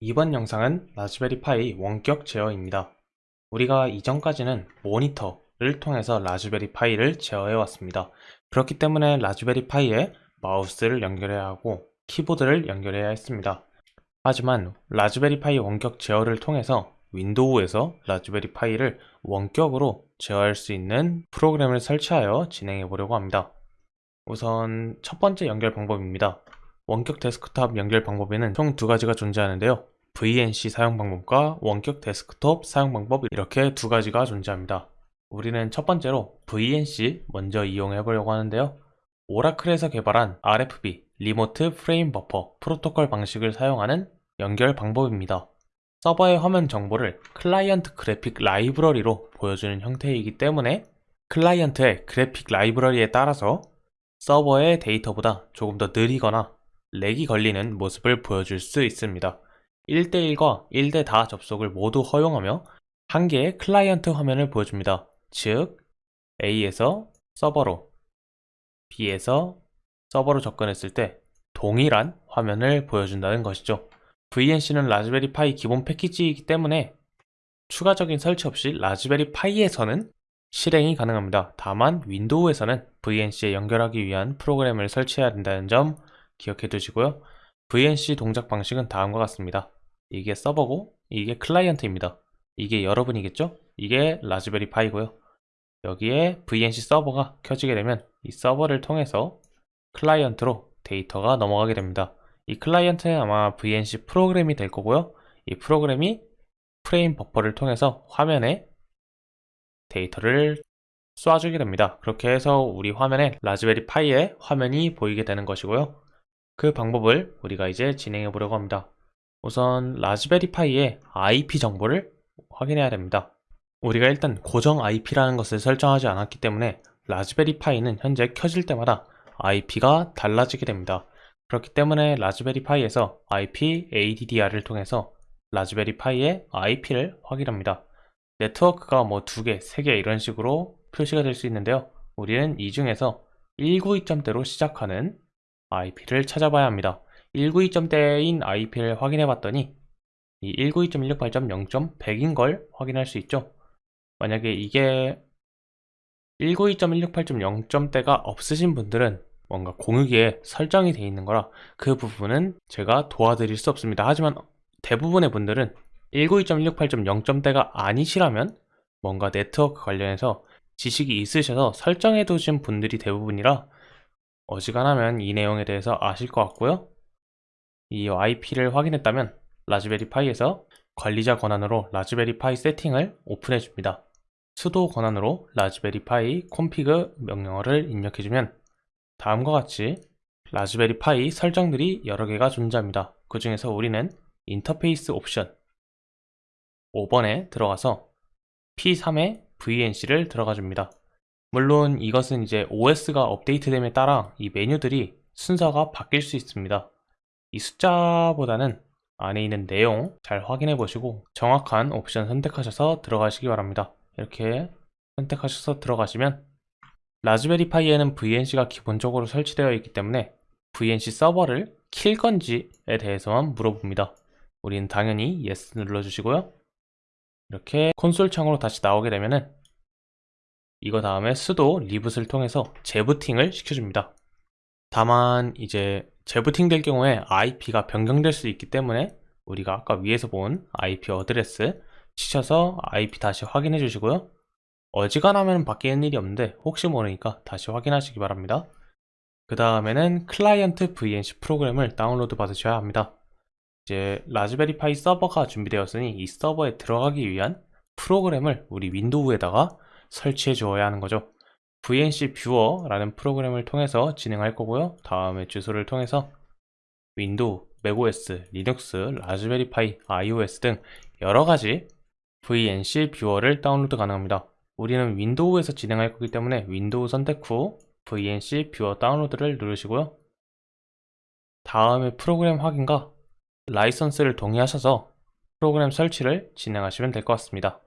이번 영상은 라즈베리 파이 원격 제어입니다. 우리가 이전까지는 모니터를 통해서 라즈베리 파이를 제어해 왔습니다. 그렇기 때문에 라즈베리 파이에 마우스를 연결해야 하고 키보드를 연결해야 했습니다. 하지만 라즈베리 파이 원격 제어를 통해서 윈도우에서 라즈베리 파이를 원격으로 제어할 수 있는 프로그램을 설치하여 진행해 보려고 합니다. 우선 첫 번째 연결 방법입니다. 원격 데스크탑 연결 방법에는 총 두 가지가 존재하는데요. VNC 사용 방법과 원격 데스크톱 사용 방법 이렇게 두 가지가 존재합니다. 우리는 첫 번째로 VNC 먼저 이용해 보려고 하는데요. 오라클에서 개발한 RFB remote frame buffer 프로토콜 방식을 사용하는 연결 방법입니다. 서버의 화면 정보를 클라이언트 그래픽 라이브러리로 보여주는 형태이기 때문에 클라이언트의 그래픽 라이브러리에 따라서 서버의 데이터보다 조금 더 느리거나 렉이 걸리는 모습을 보여줄 수 있습니다. 1대1과 1대4 접속을 모두 허용하며 한 개의 클라이언트 화면을 보여줍니다. 즉, A에서 서버로, B에서 서버로 접근했을 때 동일한 화면을 보여준다는 것이죠. VNC는 라즈베리 파이 기본 패키지이기 때문에 추가적인 설치 없이 라즈베리 파이에서는 실행이 가능합니다. 다만 윈도우에서는 VNC에 연결하기 위한 프로그램을 설치해야 된다는 점 기억해 두시고요. VNC 동작 방식은 다음과 같습니다. 이게 서버고 이게 클라이언트입니다. 이게 여러분이겠죠? 이게 라즈베리 파이고요. 여기에 VNC 서버가 켜지게 되면 이 서버를 통해서 클라이언트로 데이터가 넘어가게 됩니다. 이 클라이언트는 아마 VNC 프로그램이 될 거고요. 이 프로그램이 frame buffer를 통해서 화면에 데이터를 쏴주게 됩니다. 그렇게 해서 우리 화면에 라즈베리 파이의 화면이 보이게 되는 것이고요. 그 방법을 우리가 이제 진행해 보려고 합니다. 우선 라즈베리 파이의 IP 정보를 확인해야 됩니다. 우리가 일단 고정 IP라는 것을 설정하지 않았기 때문에 라즈베리 파이는 현재 켜질 때마다 IP가 달라지게 됩니다. 그렇기 때문에 라즈베리 파이에서 IP ADDR을 통해서 라즈베리 파이의 IP를 확인합니다. 네트워크가 뭐 두 개, 세 개 이런 식으로 표시가 될 수 있는데요. 우리는 이 중에서 192점대로 시작하는 IP를 찾아봐야 합니다. 192점대인 IP를 확인해 봤더니 이 192.168.0.100인 걸 확인할 수 있죠. 만약에 이게 192.168.0점대가 없으신 분들은 뭔가 공유기에 설정이 되어 있는 거라 그 부분은 제가 도와드릴 수 없습니다. 하지만 대부분의 분들은 192.168.0점대가 아니시라면 뭔가 네트워크 관련해서 지식이 있으셔서 설정해 두신 분들이 대부분이라 어지간하면 이 내용에 대해서 아실 것 같고요. 이 IP를 확인했다면 라즈베리 파이에서 관리자 권한으로 라즈베리 파이 세팅을 오픈해 줍니다. 수도 권한으로 라즈베리 파이 콘피그 명령어를 입력해주면 다음과 같이 라즈베리 파이 설정들이 여러 개가 존재합니다. 그 중에서 우리는 인터페이스 옵션 5번에 들어가서 P3의 VNC를 들어가 줍니다. 물론 이것은 이제 OS가 업데이트됨에 따라 이 메뉴들이 순서가 바뀔 수 있습니다. 이 숫자보다는 안에 있는 내용 잘 확인해 보시고 정확한 옵션 선택하셔서 들어가시기 바랍니다. 이렇게 선택하셔서 들어가시면 라즈베리 파이에는 VNC가 기본적으로 설치되어 있기 때문에 VNC 서버를 킬 건지에 대해서만 물어봅니다. 우리는 당연히 yes 눌러주시고요. 이렇게 콘솔 창으로 다시 나오게 되면은 이거 다음에 sudo reboot을 통해서 재부팅을 시켜줍니다. 다만 이제 재부팅 될 경우에 IP가 변경될 수 있기 때문에 우리가 아까 위에서 본 IP address 치셔서 IP 다시 확인해 주시고요. 어지간하면 바뀌는 일이 없는데 혹시 모르니까 다시 확인하시기 바랍니다. 그 다음에는 클라이언트 VNC 프로그램을 다운로드 받으셔야 합니다. 이제 라즈베리 파이 서버가 준비되었으니 이 서버에 들어가기 위한 프로그램을 우리 윈도우에다가 설치해 주어야 하는 거죠. VNC viewer라는 프로그램을 통해서 진행할 거고요. 다음에 주소를 통해서 윈도우, 맥OS, 리눅스, 라즈베리 파이, iOS 등 여러 가지 VNC 뷰어를 다운로드 가능합니다. 우리는 윈도우에서 진행할 거기 때문에 윈도우 선택 후 VNC 뷰어 다운로드를 누르시고요. 다음에 프로그램 확인과 라이선스를 동의하셔서 프로그램 설치를 진행하시면 될 것 같습니다.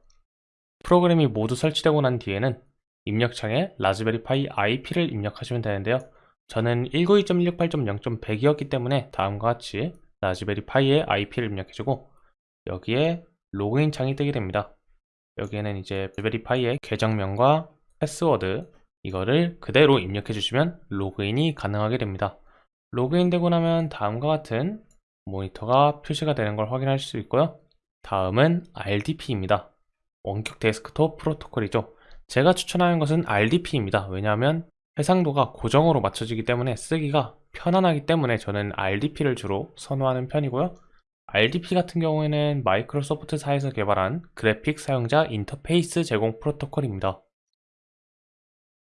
프로그램이 모두 설치되고 난 뒤에는 입력창에 라즈베리 파이 IP를 입력하시면 되는데요. 저는 192.168.0.100이었기 때문에 다음과 같이 라즈베리 파이의 IP를 입력해주고 여기에 로그인 창이 뜨게 됩니다. 여기에는 이제 라즈베리 파이의 계정명과 패스워드 이거를 그대로 입력해 주시면 로그인이 가능하게 됩니다. 로그인 되고 나면 다음과 같은 모니터가 표시가 되는 걸 확인할 수 있고요. 다음은 RDP입니다. 원격 데스크톱 프로토콜이죠. 제가 추천하는 것은 RDP입니다. 왜냐하면 해상도가 고정으로 맞춰지기 때문에 쓰기가 편안하기 때문에 저는 RDP를 주로 선호하는 편이고요. RDP 같은 경우에는 마이크로소프트사에서 개발한 그래픽 사용자 인터페이스 제공 프로토콜입니다.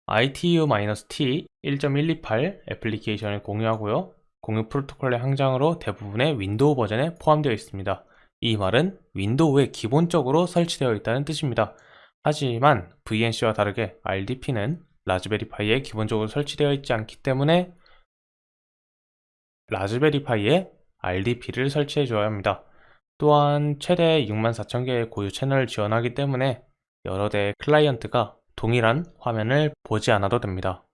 ITU-T T.128 애플리케이션을 공유하고요. 공유 프로토콜의 확장으로 대부분의 윈도우 버전에 포함되어 있습니다. 이 말은 윈도우에 기본적으로 설치되어 있다는 뜻입니다. 하지만 VNC와 다르게 RDP는 라즈베리 파이에 기본적으로 설치되어 있지 않기 때문에 라즈베리 파이에 RDP를 설치해 줘야 합니다. 또한 최대 64,000개의 고유 채널을 지원하기 때문에 여러 대의 클라이언트가 동일한 화면을 보지 않아도 됩니다.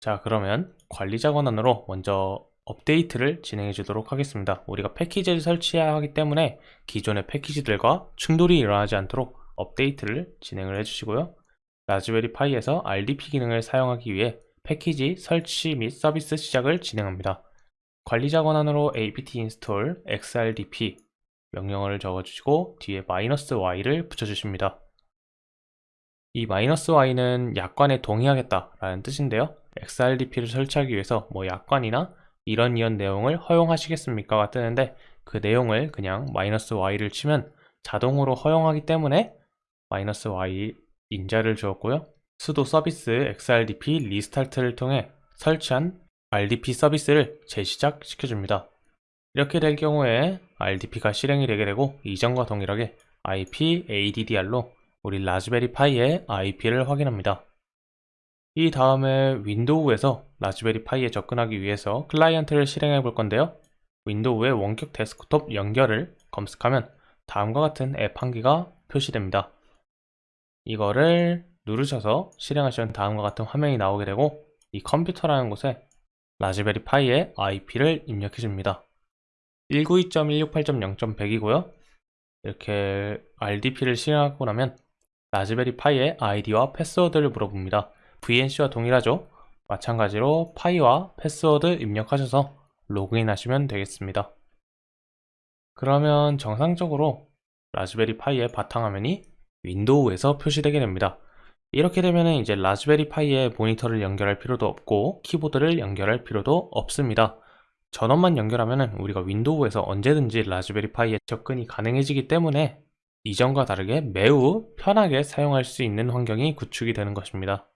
자 그러면 관리자 권한으로 먼저 업데이트를 진행해 주도록 하겠습니다. 우리가 패키지를 설치해야 하기 때문에 기존의 패키지들과 충돌이 일어나지 않도록 업데이트를 진행을 해주시고요. 라즈베리 파이에서 RDP 기능을 사용하기 위해 패키지 설치 및 서비스 시작을 진행합니다. 관리자 권한으로 apt install xrdp 명령어를 적어주시고 뒤에 마이너스 y를 붙여주십니다. 이 마이너스 y는 약관에 동의하겠다 라는 뜻인데요. xrdp를 설치하기 위해서 뭐 약관이나 이런 이런 내용을 허용하시겠습니까? 가 뜨는데 그 내용을 그냥 마이너스 y를 치면 자동으로 허용하기 때문에 마이너스 y 인자를 주었고요. 수도 서비스 xrdp 리스타트를 통해 설치한 RDP 서비스를 재시작 시켜줍니다. 이렇게 될 경우에 RDP가 실행이 되게 되고 이전과 동일하게 IP ADDR로 우리 라즈베리 파이의 IP를 확인합니다. 이 다음에 윈도우에서 라즈베리 파이에 접근하기 위해서 클라이언트를 실행해 볼 건데요. 윈도우의 원격 데스크톱 연결을 검색하면 다음과 같은 앱 한 개가 표시됩니다. 이거를 누르셔서 실행하시면 다음과 같은 화면이 나오게 되고 이 컴퓨터라는 곳에 라즈베리 파이의 IP를 입력해 줍니다. 192.168.0.100이고요. 이렇게 RDP를 실행하고 나면 라즈베리 파이의 아이디와 패스워드를 물어봅니다. VNC와 동일하죠? 마찬가지로 파이와 패스워드 입력하셔서 로그인 하시면 되겠습니다. 그러면 정상적으로 라즈베리 파이의 바탕화면이 윈도우에서 표시되게 됩니다. 이렇게 되면 이제 라즈베리 파이에 모니터를 연결할 필요도 없고 키보드를 연결할 필요도 없습니다. 전원만 연결하면 우리가 윈도우에서 언제든지 라즈베리 파이에 접근이 가능해지기 때문에 이전과 다르게 매우 편하게 사용할 수 있는 환경이 구축이 되는 것입니다.